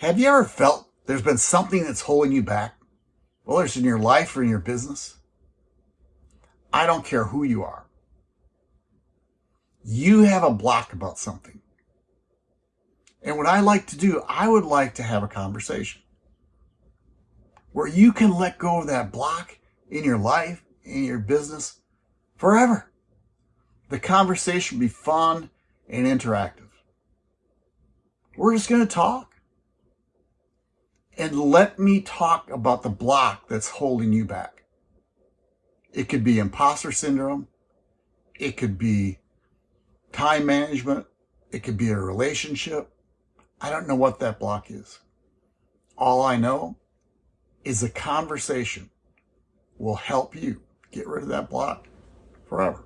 Have you ever felt there's been something that's holding you back? Whether it's in your life or in your business? I don't care who you are. You have a block about something. And what I like to do, I would like to have a conversation where you can let go of that block in your life, in your business, forever. The conversation be fun and interactive. We're just going to talk. And let me talk about the block that's holding you back. It could be imposter syndrome. It could be time management. It could be a relationship. I don't know what that block is. All I know is a conversation will help you get rid of that block forever.